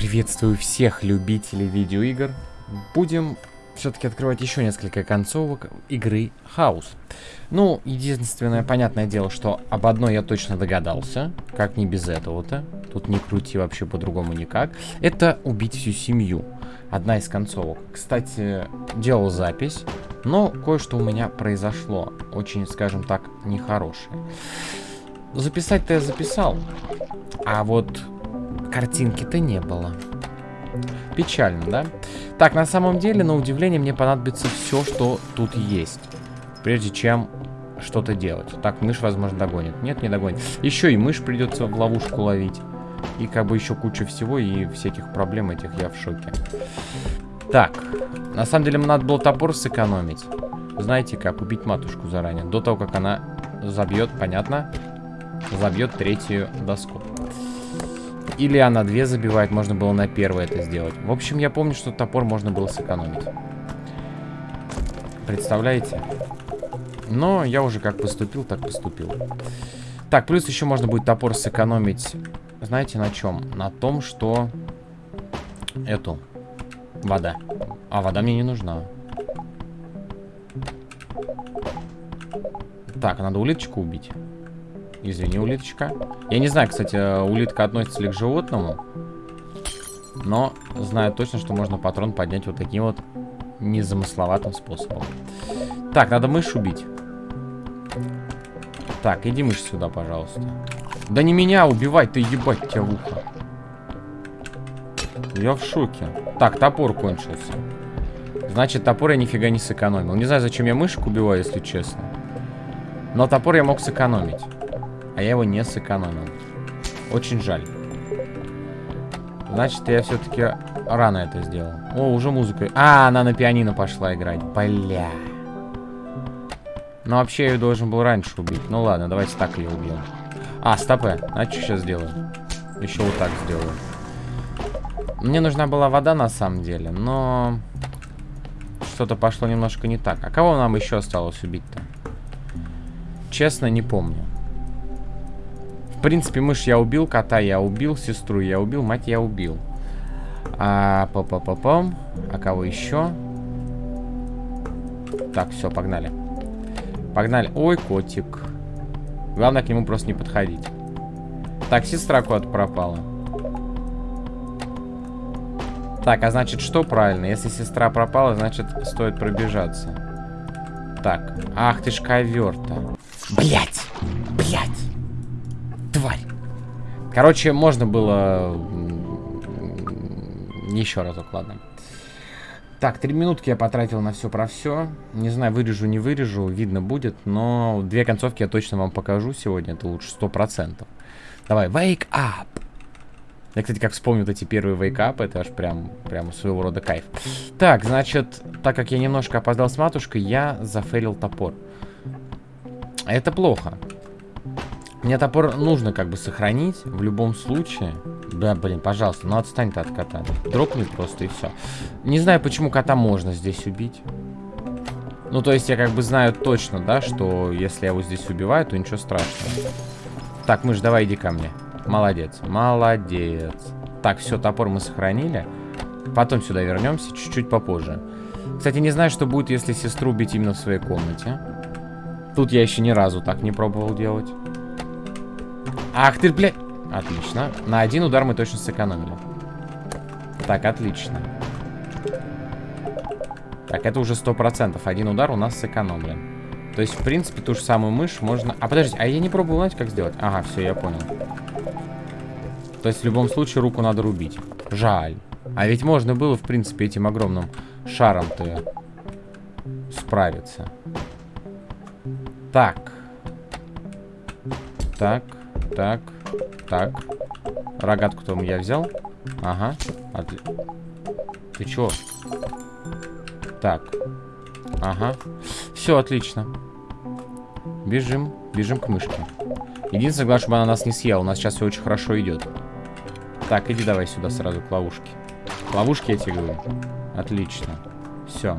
Приветствую всех любителей видеоигр. Будем все-таки открывать еще несколько концовок игры Хаус. Ну, единственное, понятное дело, что об одной я точно догадался. Как не без этого-то. Тут не крути вообще по-другому никак. Это убить всю семью. Одна из концовок. Кстати, делал запись, но кое-что у меня произошло. Очень, скажем так, нехорошее. Записать-то я записал. А вот картинки-то не было. Печально, да? Так, на самом деле, на удивление, мне понадобится все, что тут есть. Прежде чем что-то делать. Так, мышь, возможно, догонит. Нет, не догонит. Еще и мышь придется в ловушку ловить. И как бы еще куча всего и всяких проблем этих я в шоке. Так, на самом деле, мне надо было топор сэкономить. Знаете как, убить матушку заранее. До того, как она забьет, понятно? Забьет третью доску. Или она две забивает, можно было на первой это сделать. В общем, я помню, что топор можно было сэкономить. Представляете? Но я уже как поступил, так поступил. Так, плюс еще можно будет топор сэкономить. Знаете на чем? На том, что... Эту. Вода. А, вода мне не нужна. Так, надо улиточку убить. Извини, улиточка. Я не знаю, кстати, улитка относится ли к животному. Но знаю точно, что можно патрон поднять вот таким вот незамысловатым способом. Так, надо мышь убить. Так, иди мышь сюда, пожалуйста. Да не меня убивать, ты ебать тебя в ухо. Я в шоке. Так, топор кончился. Значит, топор я нифига не сэкономил. Не знаю, зачем я мышек убиваю, если честно. Но топор я мог сэкономить. А я его не сэкономил. Очень жаль. Значит, я все-таки рано это сделал. О, уже музыка. А, она на пианино пошла играть. Бля. Ну, вообще, я ее должен был раньше убить. Ну, ладно, давайте так ее убьем. А, стопы. А что сейчас сделаю? Еще вот так сделаю. Мне нужна была вода, на самом деле, но... Что-то пошло немножко не так. А кого нам еще осталось убить-то? Честно, не помню. В принципе, мышь я убил, кота я убил, сестру я убил, мать я убил. А, па па па пам А кого еще? Так, все, погнали. Погнали. Ой, котик. Главное к нему просто не подходить. Так, сестра куда-то пропала. Так, а значит, что правильно? Если сестра пропала, значит, стоит пробежаться. Так. Ах ты ж ковер-то. Блять! Короче, можно было... Еще разок, ладно. Так, три минутки я потратил на все про все. Не знаю, вырежу, не вырежу, видно будет. Но две концовки я точно вам покажу сегодня. Это лучше сто процентов. Давай, wake up. Я, кстати, как вспомню вот эти первые wake up, это аж прям, прям своего рода кайф. Так, значит, так как я немножко опоздал с матушкой, я зафейлил топор. Это плохо. Мне топор нужно как бы сохранить в любом случае. Да, блин, пожалуйста, ну отстань ты от кота. Дропни просто и все. Не знаю, почему кота можно здесь убить. Ну, то есть я как бы знаю точно, да, что если я его здесь убиваю, то ничего страшного. Так, мышь, давай иди ко мне. Молодец, молодец. Так, все, топор мы сохранили. Потом сюда вернемся, чуть-чуть попозже. Кстати, не знаю, что будет, если сестру убить именно в своей комнате. Тут я еще ни разу так не пробовал делать. Ах ты, блядь. Отлично. На один удар мы точно сэкономили. Так, отлично. Так, это уже сто процентов. Один удар у нас сэкономлен. То есть, в принципе, ту же самую мышь можно... А, подождите, а я не пробовал, знаете, как сделать? Ага, все, я понял. То есть, в любом случае, руку надо рубить. Жаль. А ведь можно было, в принципе, этим огромным шаром-то справиться. Так. Так. Так, так. Рогатку там я взял. Ага. Отли... Ты чё? Так. Ага. Все отлично. Бежим. Бежим к мышке. Единственное, главное, чтобы она нас не съела. У нас сейчас все очень хорошо идет. Так, иди давай сюда сразу к ловушке. К ловушке я тебе говорю. Отлично. Все.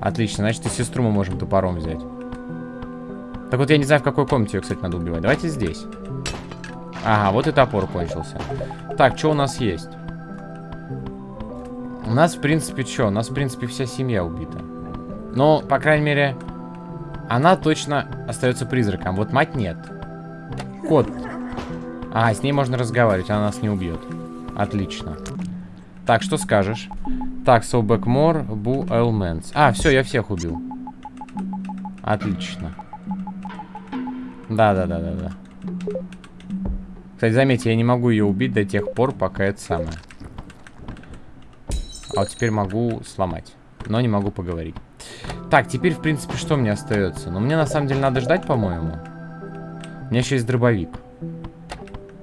Отлично. Значит, и сестру мы можем топором взять. Так вот, я не знаю, в какой комнате ее, кстати, надо убивать. Давайте здесь. Ага, вот и топор кончился. Так, что у нас есть? У нас, в принципе, что? У нас, в принципе, вся семья убита. Но, по крайней мере, она точно остается призраком. Вот мать нет. Кот. А, с ней можно разговаривать, она нас не убьет. Отлично. Так, что скажешь? Так, so backmore, boo elements. А, все, я всех убил. Отлично. Да-да-да-да-да. Кстати, заметьте, я не могу ее убить до тех пор, пока это самое. А вот теперь могу сломать. Но не могу поговорить. Так, теперь, в принципе, что мне остается? Ну, мне на самом деле надо ждать, по-моему. У меня еще есть дробовик.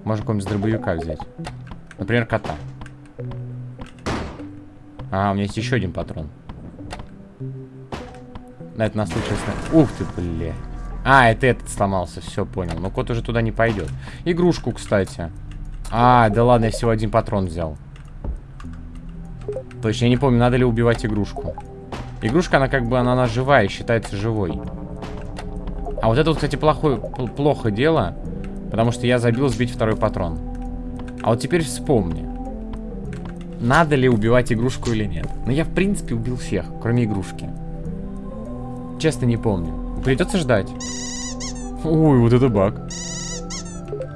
Можно какого-нибудь дробовика взять. Например, кота. А, у меня есть еще один патрон. На это на случай... Ух ты, бля. А, это этот сломался, все, понял. Но кот уже туда не пойдет. Игрушку, кстати. А, да ладно, я всего один патрон взял. Точно, я не помню, надо ли убивать игрушку. Игрушка, она как бы, она, она живая, считается живой. А вот это вот, кстати, плохое, плохо дело. Потому что я забил сбить второй патрон. А вот теперь вспомни. Надо ли убивать игрушку или нет. Но я, в принципе, убил всех, кроме игрушки. Честно, не помню. Придется ждать. Ой, вот это баг.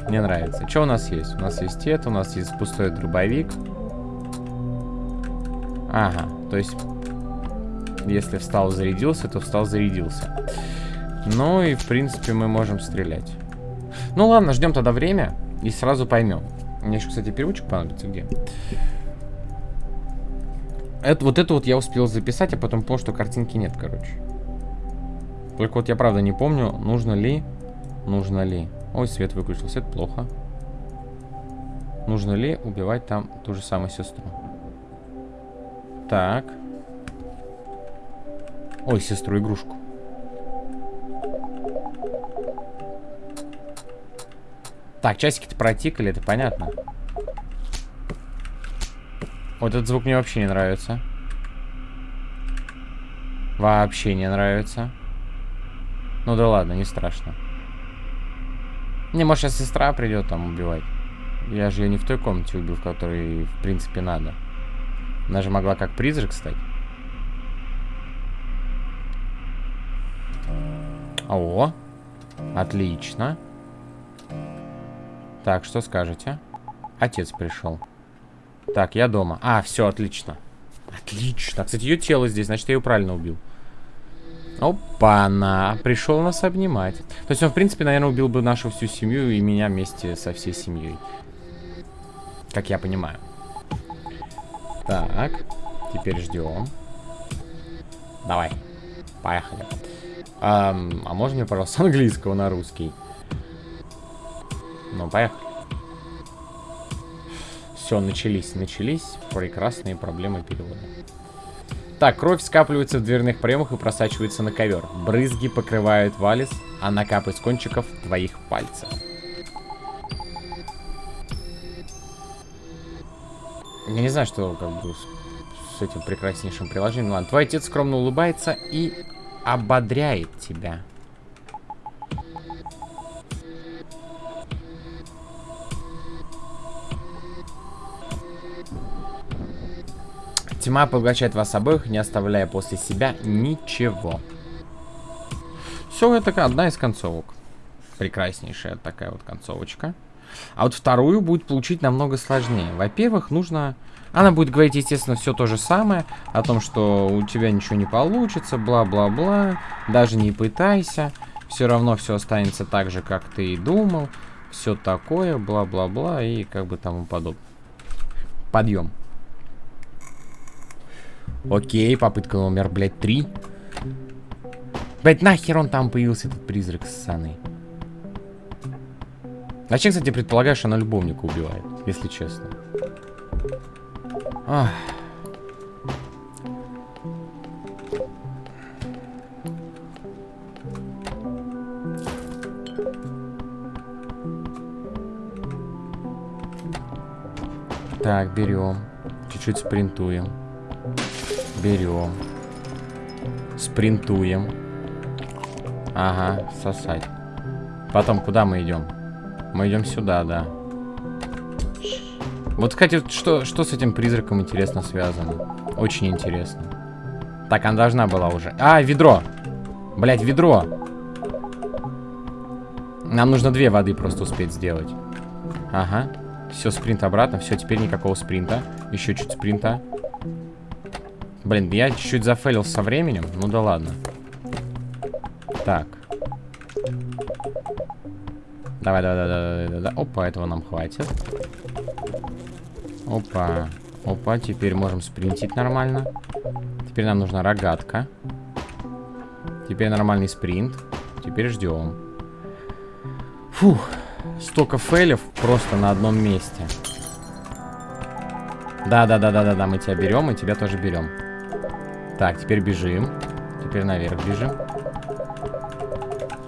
Мне нравится. Что у нас есть? У нас есть это, у нас есть пустой дробовик. Ага, то есть если встал, зарядился, то встал, зарядился. Ну и, в принципе, мы можем стрелять. Ну ладно, ждем тогда время и сразу поймем. Мне еще, кстати, переводчик понадобится где? Это, вот это вот я успел записать, а потом понял, что картинки нет, короче. Только вот я правда не помню, нужно ли... Нужно ли... Ой, свет выключился, это плохо. Нужно ли убивать там ту же самую сестру? Так. Ой, сестру-игрушку. Так, часики-то протикали, это понятно. Вот этот звук мне вообще не нравится. Вообще не нравится. Ну да ладно, не страшно. Не, может сейчас сестра придет там убивать. Я же ее не в той комнате убил, в которой, в принципе, надо. Она же могла как призрак стать. О, отлично. Так, что скажете? Отец пришел. Так, я дома. А, все, отлично. Отлично. Кстати, ее тело здесь, значит, я ее правильно убил. Опа-на. Пришел нас обнимать. То есть он, в принципе, наверное, убил бы нашу всю семью и меня вместе со всей семьей. Как я понимаю. Так. Теперь ждем. Давай. Поехали. Um, а можно мне, пожалуйста, английского на русский? Ну, поехали. Все, начались, начались прекрасные проблемы перевода. Так, кровь скапливается в дверных проемах и просачивается на ковер. Брызги покрывают валис, а накапает с кончиков твоих пальцев. Я не знаю, что как бы с, этим прекраснейшим приложением. Ладно, твой отец скромно улыбается и ободряет тебя. Тьма поглощает вас обоих, не оставляя после себя ничего. Все, это одна из концовок. Прекраснейшая такая вот концовочка. А вот вторую будет получить намного сложнее. Во-первых, нужно... Она будет говорить, естественно, все то же самое. О том, что у тебя ничего не получится, бла-бла-бла. Даже не пытайся. Все равно все останется так же, как ты и думал. Все такое, бла-бла-бла и как бы тому подобное. Подъем. Окей, попытка номер, блядь, три. Блядь, нахер он там появился, этот призрак ссаный. Зачем, кстати, предполагаешь, она любовника убивает, если честно? Ах. Так, берем. Чуть-чуть спринтуем. Берем. Спринтуем. Ага, сосать. Потом куда мы идем? Мы идем сюда, да. Вот, кстати, что, что с этим призраком интересно связано? Очень интересно. Так, она должна была уже. А, ведро. Блять, ведро. Нам нужно две воды просто успеть сделать. Ага. Все, спринт обратно. Все, теперь никакого спринта. Еще чуть спринта. Блин, я чуть-чуть зафейлил со временем. Ну да ладно. Так. Давай, давай, давай, давай, давай. Опа, этого нам хватит. Опа. Опа, теперь можем спринтить нормально. Теперь нам нужна рогатка. Теперь нормальный спринт. Теперь ждем. Фух. Столько фейлев просто на одном месте. Да-да-да-да-да-да, мы тебя берем, и тебя тоже берем. Так, теперь бежим. Теперь наверх бежим.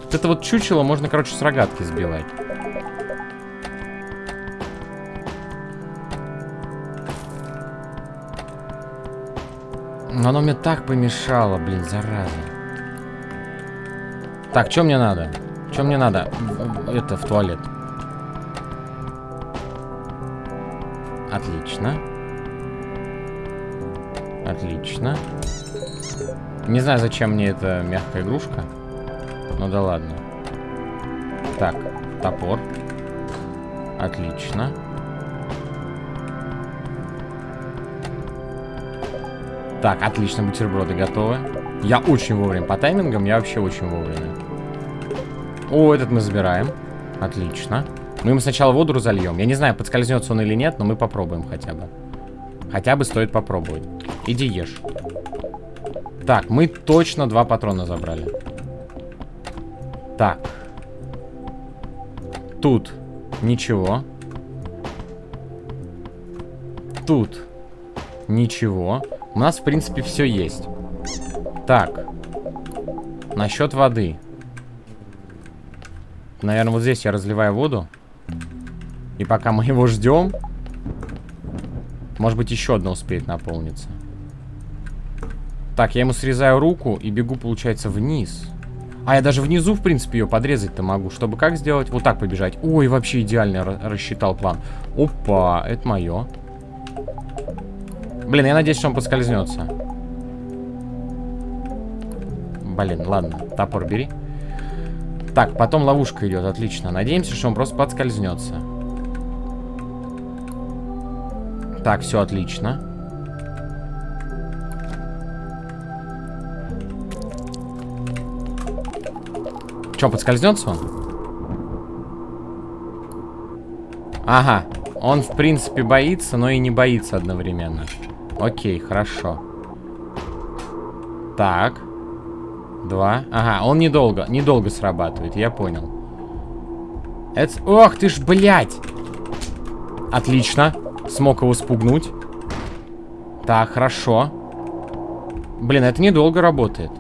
Вот это вот чучело можно, короче, с рогатки сбивать. Но оно мне так помешало, блин, зараза. Так, что мне надо? Что мне надо? Это, в туалет. Отлично. Отлично. Не знаю, зачем мне эта мягкая игрушка. Ну да ладно. Так, топор. Отлично. Так, отлично, бутерброды готовы. Я очень вовремя. По таймингам я вообще очень вовремя. О, этот мы забираем. Отлично. Мы ему сначала воду разольем. Я не знаю, подскользнется он или нет, но мы попробуем хотя бы. Хотя бы стоит попробовать. Иди ешь. Так, мы точно два патрона забрали. Так. Тут ничего. Тут ничего. У нас, в принципе, все есть. Так. Насчет воды. Наверное, вот здесь я разливаю воду. И пока мы его ждем, может быть, еще одна успеет наполниться. Так, я ему срезаю руку и бегу, получается, вниз. А, я даже внизу, в принципе, ее подрезать-то могу. Чтобы как сделать? Вот так побежать. Ой, вообще идеально рассчитал план. Опа, это мое. Блин, я надеюсь, что он поскользнется. Блин, ладно. Топор бери. Так, потом ловушка идет, отлично. Надеемся, что он просто подскользнется. Так, все отлично. Че, подскользнется он? Ага. Он, в принципе, боится, но и не боится одновременно. Окей, хорошо. Так. Два. Ага, он недолго, недолго срабатывает, я понял. Это... Ох ты ж, блядь! Отлично. Смог его спугнуть. Так, хорошо. Блин, это недолго работает.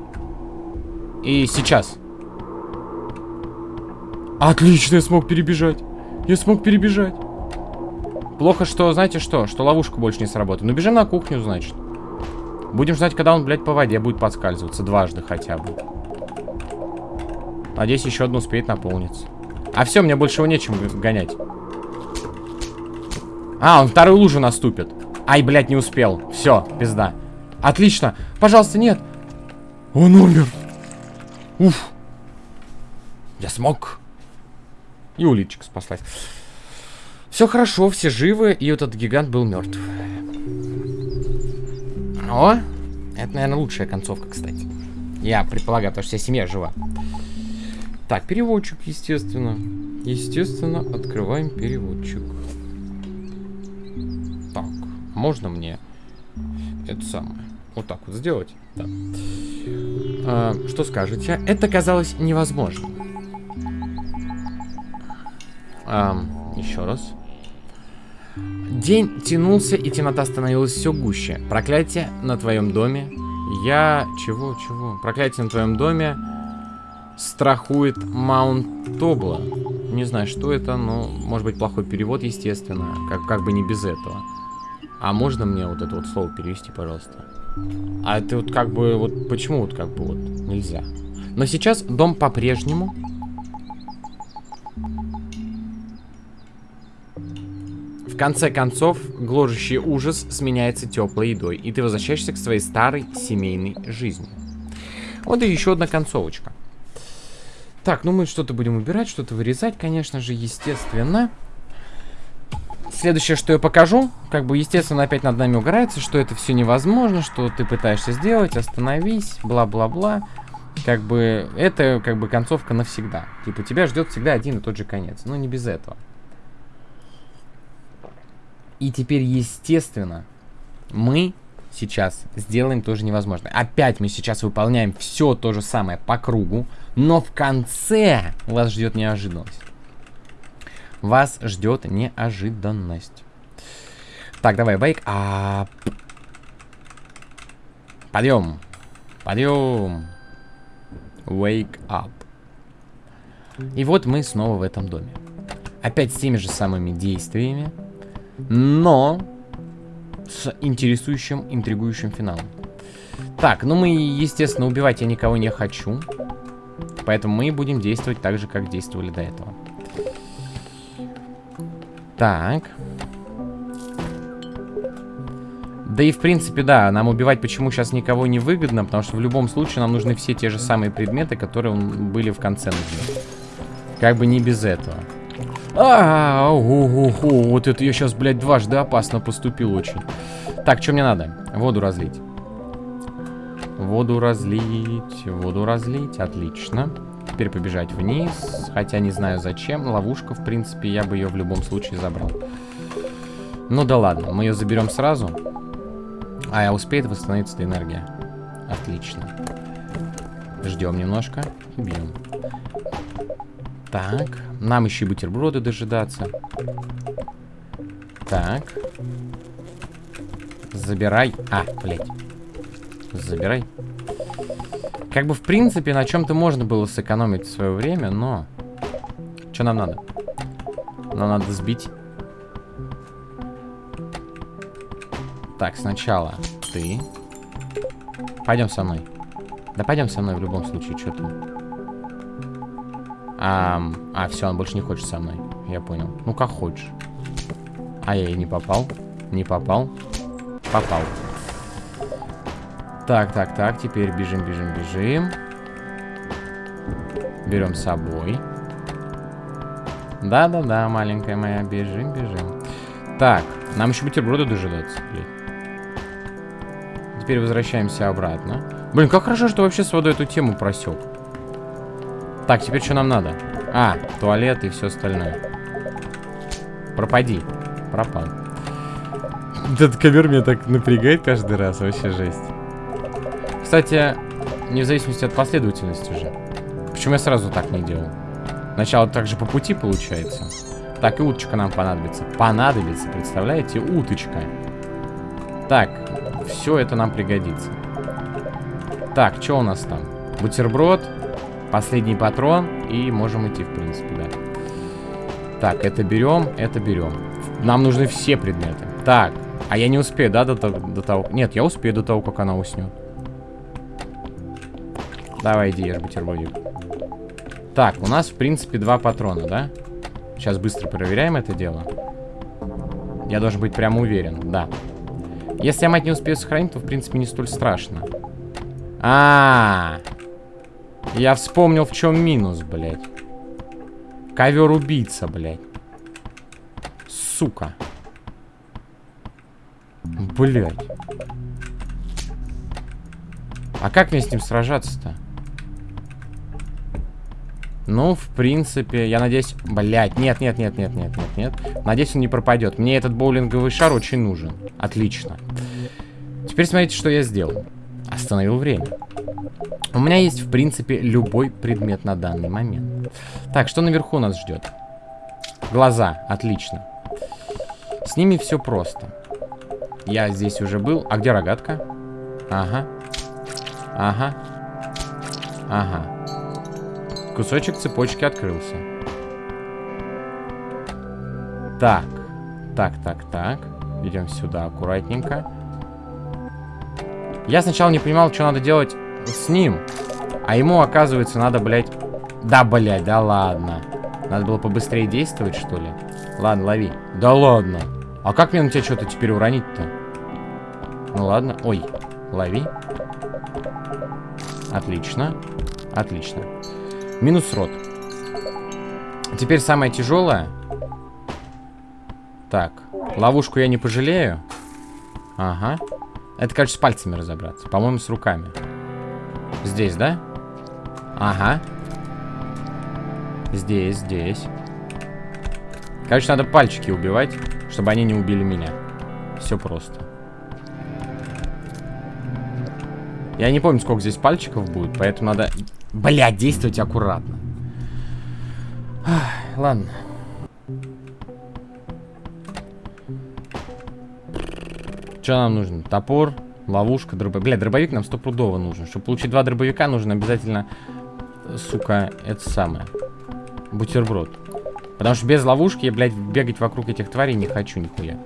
И сейчас. Отлично, я смог перебежать. Я смог перебежать. Плохо, что, знаете что? Что ловушка больше не сработает. Ну, бежим на кухню, значит. Будем ждать, когда он, блядь, по воде будет подскальзываться. Дважды хотя бы. Надеюсь, еще одну успеет наполниться. А все, мне больше его нечем гонять. А, он вторую лужу наступит. Ай, блядь, не успел. Все, пизда. Отлично. Пожалуйста, нет. Он умер. Уф. Я смог. И улитчик спаслась. Все хорошо, все живы, и этот гигант был мертв. О, это, наверное, лучшая концовка, кстати. Я предполагаю, потому что вся семья жива. Так, переводчик, естественно. Естественно, открываем переводчик. Так, можно мне это самое? Вот так вот сделать? Да. А, что скажете? Это казалось невозможным. А, еще раз. День тянулся, и темнота становилась все гуще. Проклятие на твоем доме. Я... Чего, чего? Проклятие на твоем доме страхует Маунт Тобла. Не знаю, что это, но может быть плохой перевод, естественно. Как, как бы не без этого. А можно мне вот это вот слово перевести, пожалуйста? А это вот как бы... Вот почему вот как бы вот нельзя? Но сейчас дом по-прежнему В конце концов, гложущий ужас сменяется теплой едой, и ты возвращаешься к своей старой семейной жизни. Вот и еще одна концовочка. Так, ну мы что-то будем убирать, что-то вырезать, конечно же, естественно. Следующее, что я покажу, как бы, естественно, опять над нами угорается, что это все невозможно, что ты пытаешься сделать, остановись, бла-бла-бла. Как бы, это, как бы, концовка навсегда. Типа, тебя ждет всегда один и тот же конец. Но не без этого. И теперь, естественно, мы сейчас сделаем тоже невозможное. Опять мы сейчас выполняем все то же самое по кругу, но в конце вас ждет неожиданность. Вас ждет неожиданность. Так, давай, бейк. А... Подъем. Подъем. Wake up. И вот мы снова в этом доме. Опять с теми же самыми действиями, но с интересующим, интригующим финалом. Так, ну мы, естественно, убивать я никого не хочу. Поэтому мы будем действовать так же, как действовали до этого. Так. Да и в принципе, да, нам убивать почему сейчас никого не выгодно, потому что в любом случае нам нужны все те же самые предметы, которые были в конце нужны. Как бы не без этого. А, -а, -а, -а вот это я сейчас, блядь, дважды опасно поступил очень. Так, что мне надо? Воду разлить. Воду разлить, воду разлить, отлично теперь побежать вниз. Хотя не знаю зачем. Ловушка, в принципе, я бы ее в любом случае забрал. Ну да ладно, мы ее заберем сразу. А, я успеет восстановиться энергия. Отлично. Ждем немножко и бьем. Так, нам еще и бутерброды дожидаться. Так. Забирай. А, блядь. Забирай. Как бы, в принципе, на чем-то можно было сэкономить свое время, но... Что нам надо? Нам надо сбить. Так, сначала ты. Пойдем со мной. Да пойдем со мной в любом случае, что ты. А, а, все, он больше не хочет со мной. Я понял. Ну, как хочешь. А я и не попал. Не попал. Попал. Так, так, так, теперь бежим, бежим, бежим. Берем с собой. Да-да-да, маленькая моя, бежим, бежим. Так, нам еще бутерброды дожидаться, блин. Теперь возвращаемся обратно. Блин, как хорошо, что вообще с водой эту тему просек. Так, теперь что нам надо? А, туалет и все остальное. Пропади. Пропал. Этот ковер меня так напрягает каждый раз, вообще жесть. Кстати, не в зависимости от последовательности уже. Почему я сразу так не делал? Сначала также по пути получается. Так, и уточка нам понадобится. Понадобится, представляете? Уточка. Так, все это нам пригодится. Так, что у нас там? Бутерброд, последний патрон, и можем идти, в принципе, да. Так, это берем, это берем. Нам нужны все предметы. Так, а я не успею, да, до, до того... Нет, я успею до того, как она уснет. Давай, иди, ешь бутербродик. Так, у нас, в принципе, два патрона, да? Сейчас быстро проверяем это дело. Я должен быть прямо уверен, да. Если я мать не успею сохранить, то, в принципе, не столь страшно. А, -а, -а. Я вспомнил, в чем минус, блядь. Ковер-убийца, блядь. Сука. Блядь. А как мне с ним сражаться-то? Ну, в принципе, я надеюсь... Блять, нет, нет, нет, нет, нет, нет, нет. Надеюсь, он не пропадет. Мне этот боулинговый шар очень нужен. Отлично. Теперь смотрите, что я сделал. Остановил время. У меня есть, в принципе, любой предмет на данный момент. Так, что наверху нас ждет? Глаза. Отлично. С ними все просто. Я здесь уже был. А где рогатка? Ага. Ага. Ага. Кусочек цепочки открылся. Так. Так, так, так. Идем сюда аккуратненько. Я сначала не понимал, что надо делать с ним. А ему, оказывается, надо, блядь... Да, блядь, да ладно. Надо было побыстрее действовать, что ли? Ладно, лови. Да ладно. А как мне на тебя что-то теперь уронить-то? Ну ладно. Ой, лови. Отлично. Отлично. Минус рот. Теперь самое тяжелое. Так. Ловушку я не пожалею. Ага. Это, короче, с пальцами разобраться. По-моему, с руками. Здесь, да? Ага. Здесь, здесь. Короче, надо пальчики убивать, чтобы они не убили меня. Все просто. Я не помню, сколько здесь пальчиков будет, поэтому надо... Блядь, действовать аккуратно. Ах, ладно. Что нам нужно? Топор, ловушка, дробовик. Бля, дробовик нам стопудово нужен. Чтобы получить два дробовика, нужно обязательно, сука, это самое. Бутерброд. Потому что без ловушки я, блядь, бегать вокруг этих тварей не хочу нихуя.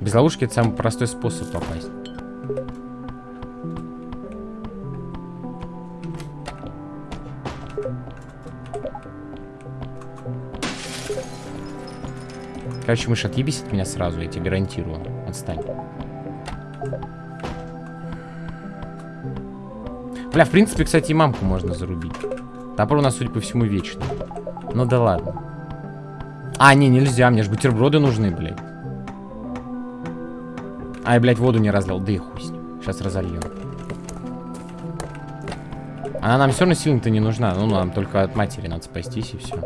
Без ловушки это самый простой способ попасть. Короче, мышь, отъебись от меня сразу, я тебе гарантирую. Отстань. Бля, в принципе, кстати, и мамку можно зарубить. Топор у нас, судя по всему, вечный. Ну да ладно. А, не, нельзя, мне же бутерброды нужны, блядь. А, я, блядь, воду не разлил. Да и хуй с ним. Сейчас разольем. Она нам все равно сильно-то не нужна. Ну, нам только от матери надо спастись и все.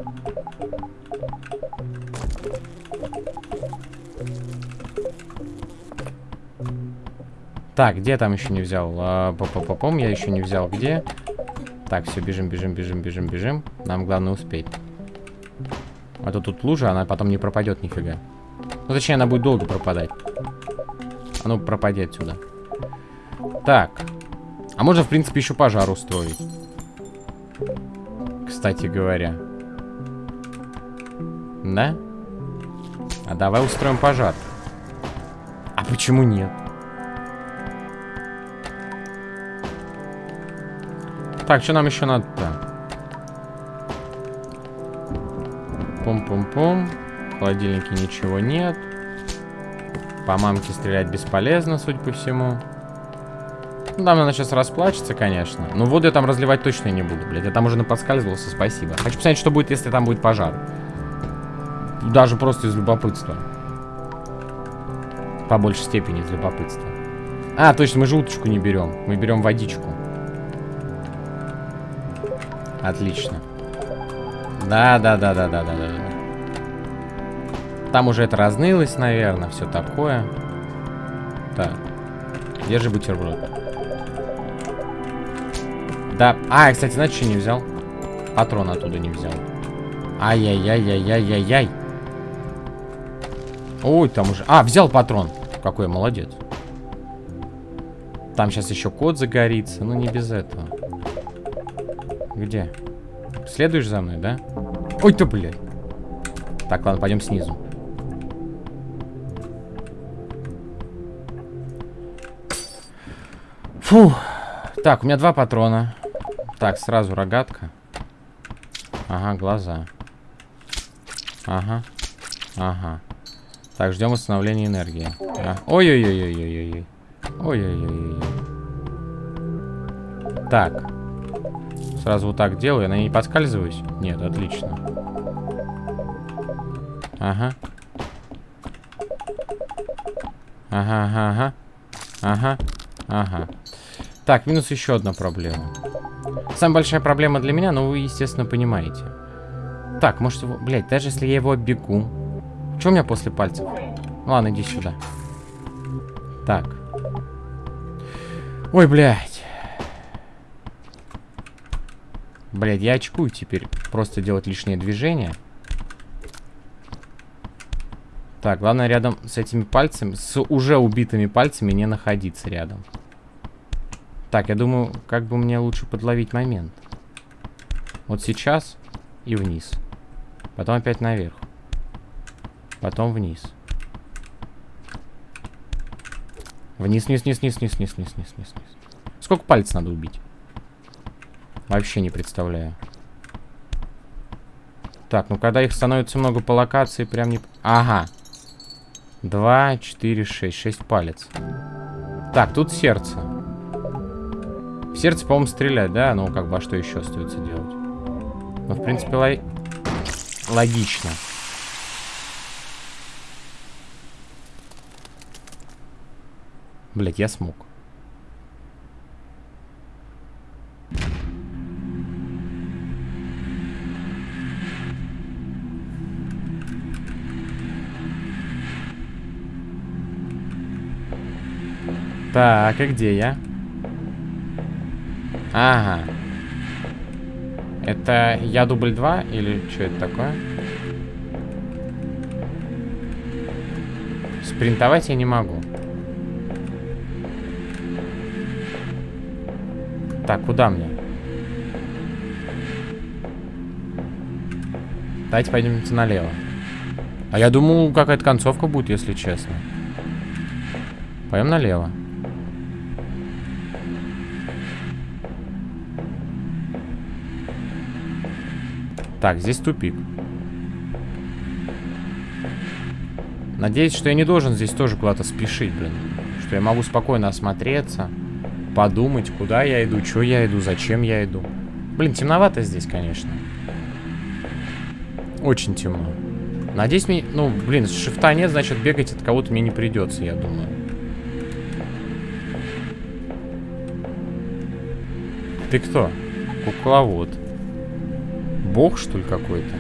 Так, где там еще не взял? А, по -по -по я еще не взял. Где? Так, все, бежим, бежим, бежим, бежим, бежим. Нам главное успеть. А то тут лужа, она потом не пропадет нифига. Ну, точнее, она будет долго пропадать. А ну, пропади отсюда. Так. А можно, в принципе, еще пожар устроить. Кстати говоря. Да? А давай устроим пожар. А почему нет? Так, что нам еще надо-то? Пум-пум-пум. В холодильнике ничего нет. По мамке стрелять бесполезно, судя по всему. Ну, там она сейчас расплачется, конечно. Но воду я там разливать точно не буду, блядь. Я там уже наподскальзывался, спасибо. Хочу посмотреть, что будет, если там будет пожар. Даже просто из любопытства. По большей степени из любопытства. А, точно, мы же уточку не берем. Мы берем водичку. Отлично. Да, да, да, да, да, да, да. Там уже это разнылось, наверное, все такое. Так. Держи бутерброд. Да. А, я, кстати, знаете, что не взял? Патрон оттуда не взял. Ай-яй-яй-яй-яй-яй-яй. Ой, там уже... А, взял патрон. Какой молодец. Там сейчас еще код загорится. Ну, не без этого. Где? Следуешь за мной, да? Ой, ты, блядь. Так, ладно, пойдем снизу. Фу. Так, у меня два патрона. Так, сразу рогатка. Ага, глаза. Ага. Ага. Так, ждем восстановления энергии. Ой-ой-ой-ой-ой-ой. Ой-ой-ой-ой. Так. Сразу вот так делаю. Я не подскальзываюсь? Нет, отлично. Ага. Ага, ага, ага. Ага, ага. Так, минус еще одна проблема. Самая большая проблема для меня, но вы, естественно, понимаете. Так, может его... Блядь, даже если я его оббегу... Что у меня после пальцев? Ладно, иди сюда. Так. Ой, блядь. Блядь, я очкую теперь. Просто делать лишние движения. Так, главное рядом с этими пальцами, с уже убитыми пальцами не находиться рядом. Так, я думаю, как бы мне лучше подловить момент. Вот сейчас и вниз. Потом опять наверх. Потом вниз. Вниз, вниз, вниз, вниз, вниз, вниз, вниз, вниз, вниз. Сколько пальцев надо убить? Вообще не представляю. Так, ну когда их становится много по локации, прям не... Ага. Два, четыре, шесть. Шесть палец. Так, тут сердце. В сердце, по-моему, стрелять, да? Ну, как бы, а что еще остается делать? Ну, в принципе, лог... логично. Блять, я смог. Так, а где я? Ага. Это я дубль 2 или что это такое? Спринтовать я не могу. Так, куда мне? Давайте пойдемте налево. А я думал, какая-то концовка будет, если честно. Пойдем налево. Так, здесь тупик. Надеюсь, что я не должен здесь тоже куда-то спешить, блин. Что я могу спокойно осмотреться, подумать, куда я иду, что я иду, зачем я иду. Блин, темновато здесь, конечно. Очень темно. Надеюсь, мне... Ну, блин, шифта нет, значит, бегать от кого-то мне не придется, я думаю. Ты кто? Кукловод бог, что ли, какой-то?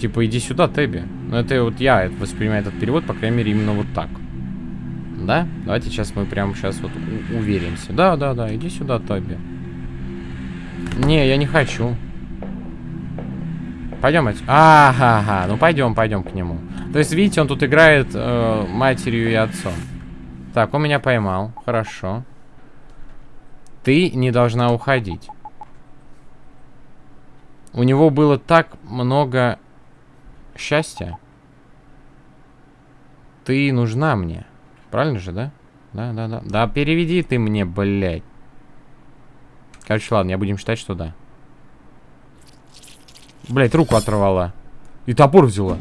Типа, иди сюда, Тэби. Ну, это вот я воспринимаю этот перевод, по крайней мере, именно вот так. Да? Давайте сейчас мы прямо сейчас вот уверимся. Да, да, да, иди сюда, Тэби. Не, я не хочу. Пойдем. Ага, ага, ну пойдем, пойдем к нему. То есть, видите, он тут играет э, матерью и отцом. Так, он меня поймал. Хорошо. Ты не должна уходить. У него было так много счастья. Ты нужна мне. Правильно же, да? Да, да, да. Да, переведи ты мне, блядь. Короче, ладно, я будем считать, что да. Блядь, руку оторвала. И топор взяла.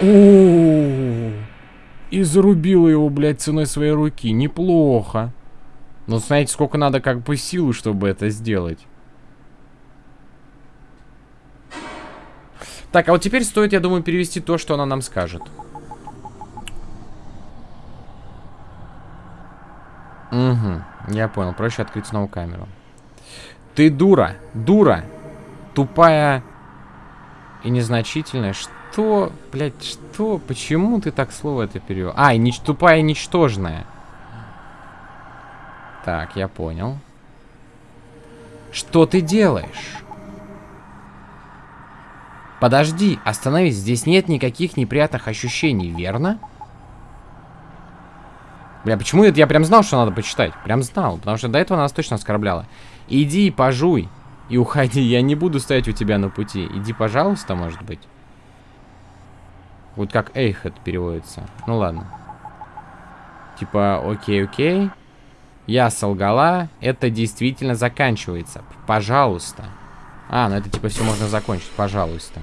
-о. И зарубила его, блядь, ценой своей руки. Неплохо. Но знаете, сколько надо как бы силы, чтобы это сделать. Так, а вот теперь стоит, я думаю, перевести то, что она нам скажет. Угу, я понял. Проще открыть снова камеру. Ты дура, дура, тупая и незначительная. Что, блядь, что? Почему ты так слово это перевел? А, и нич тупая и ничтожная. Так, я понял. Что ты делаешь? Подожди, остановись, здесь нет никаких неприятных ощущений, верно? Бля, почему это я прям знал, что надо почитать? Прям знал, потому что до этого нас точно оскорбляла. Иди, пожуй и уходи, я не буду стоять у тебя на пути. Иди, пожалуйста, может быть. Вот как Эйхет переводится. Ну ладно. Типа, окей, окей. Я солгала, это действительно заканчивается. Пожалуйста. А, ну это типа все можно закончить, пожалуйста.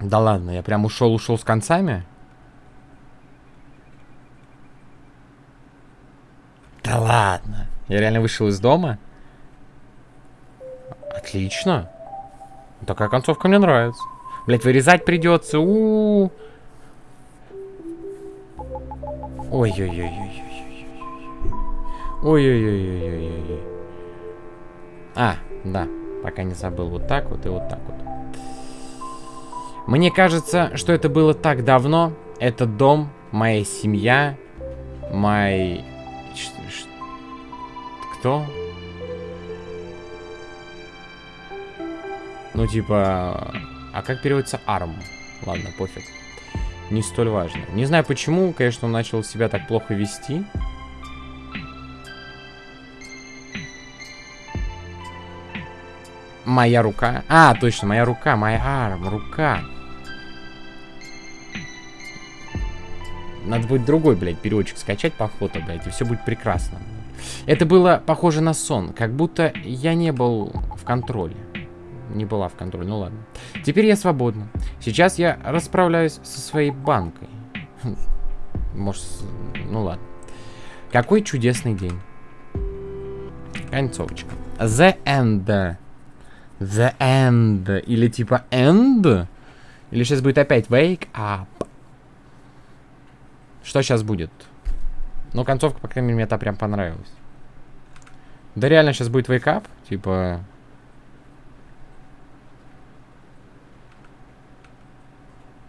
Да ладно, я прям ушел, ушел с концами? Да ладно. Я реально вышел из дома? Отлично. Такая концовка мне нравится. Блять, вырезать придется. У -у -у. Ой-ой-ой-ой. Ой-ой-ой-ой-ой-ой. А, да. Пока не забыл. Вот так вот и вот так вот. Мне кажется, что это было так давно. Этот дом, моя семья, мой... Кто? Ну, типа... А как переводится арм? Ладно, пофиг. Не столь важно. Не знаю почему, конечно, он начал себя так плохо вести. Моя рука. А, точно, моя рука, моя арм, рука. Надо будет другой, блядь, переводчик скачать по фото, блядь, и все будет прекрасно. Это было похоже на сон, как будто я не был в контроле. не была в контроле. Ну ладно. Теперь я свободна. Сейчас я расправляюсь со своей банкой. Может, ну ладно. Какой чудесный день. Концовочка. The End. The End. Или типа End? Или сейчас будет опять Wake Up? Что сейчас будет? Ну, концовка, по крайней мере, мне та прям понравилась. Да реально сейчас будет Wake Up? Типа...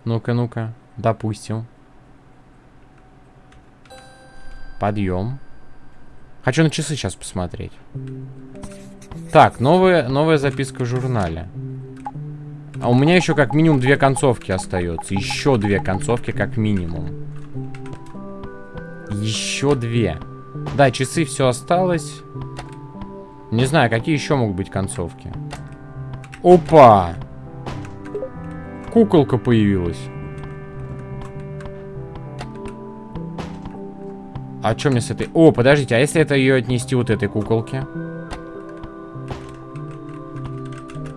Ну-ка, ну-ка. Допустим. Подъем. Хочу на часы сейчас посмотреть. Так, новая, новая записка в журнале. А у меня еще как минимум две концовки остается. Еще две концовки как минимум. Еще две. Да, часы все осталось. Не знаю, какие еще могут быть концовки. Опа! Куколка появилась. А что мне с этой... О, подождите, а если это ее отнести вот этой куколке?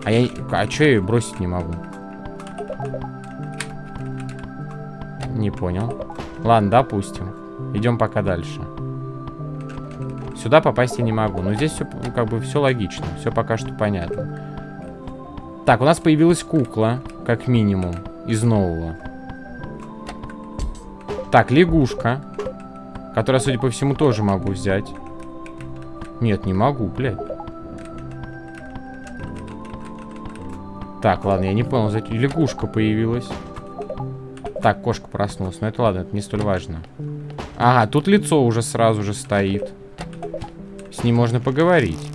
А я... А что я ее бросить не могу? Не понял. Ладно, допустим. Идем пока дальше. Сюда попасть я не могу. Но здесь все, как бы, все логично. Все пока что понятно. Так, у нас появилась кукла, как минимум, из нового. Так, лягушка. Которая, судя по всему, тоже могу взять. Нет, не могу, блядь. Так, ладно, я не понял, зачем лягушка появилась. Так, кошка проснулась. Но это ладно, это не столь важно. Ага, тут лицо уже сразу же стоит. С ним можно поговорить.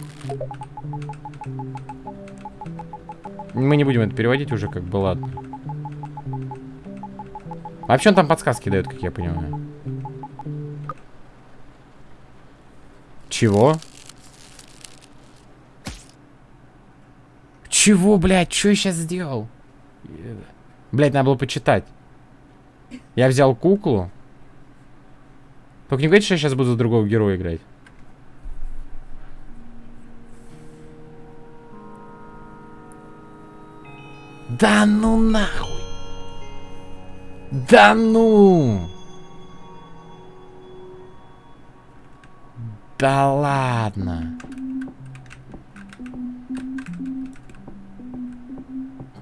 Мы не будем это переводить уже, как бы, ладно. Вообще он там подсказки дает, как я понимаю. Чего? Чего, блядь? Что я сейчас сделал? Блядь, надо было почитать. Я взял куклу. Только не говорите, что я сейчас буду за другого героя играть. Да ну нахуй! Да ну! Да ладно.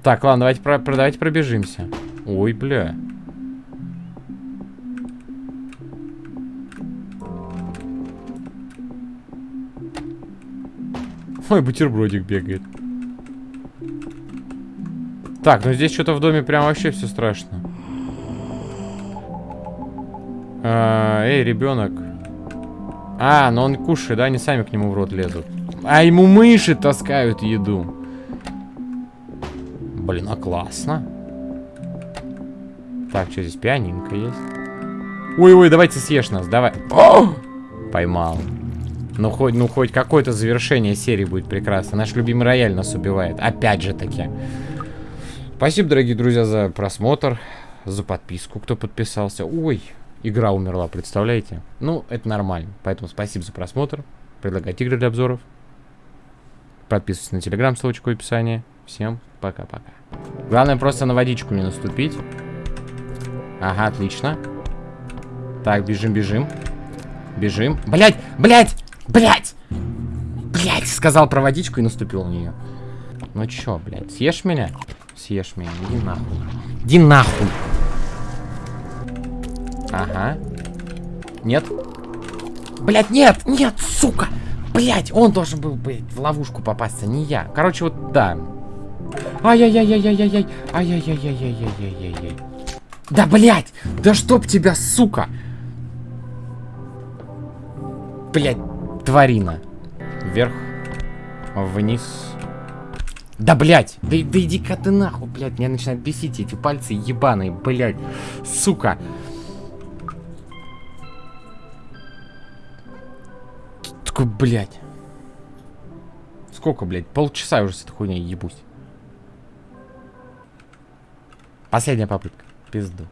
Так, ладно, давайте, про, про, давайте пробежимся. Ой, бля. Ой, бутербродик бегает. Так, ну здесь что-то в доме прям вообще все страшно. А, эй, ребенок. А, но он кушает, да? Они сами к нему в рот лезут. А ему мыши таскают еду. Блин, а классно. Так, что здесь? Пианинка есть. Ой-ой, давайте съешь нас, давай. О! Поймал. Ну хоть, ну хоть какое-то завершение серии будет прекрасно. Наш любимый рояль нас убивает. Опять же таки. Спасибо, дорогие друзья, за просмотр, за подписку, кто подписался. Ой, Игра умерла, представляете? Ну, это нормально. Поэтому спасибо за просмотр. Предлагайте игры для обзоров. Подписывайтесь на телеграм, ссылочка в описании. Всем пока-пока. Главное просто на водичку не наступить. Ага, отлично. Так, бежим, бежим. Бежим. Блять, блять, блять! Блять, сказал про водичку и наступил на нее. Ну чё, блядь, съешь меня? Съешь меня, иди нахуй. Иди нахуй. Ага. Нет. Блять, нет, нет, сука. Блять, он должен был, блядь, в ловушку попасть, а не я. Короче, вот, да. Ай-яй-яй-яй-яй-яй. Ай-яй-яй-яй-яй-яй-яй-яй. Да, блять, да чтоб тебя, сука. Блять, тварина. Вверх, вниз. Да, блять, да, да иди-ка ты нахуй, блять, меня начинают бесить эти пальцы ебаные, блять, сука. такой, блядь. Сколько, блядь? Полчаса уже с этой хуйней ебусь. Последняя попытка. Пизду.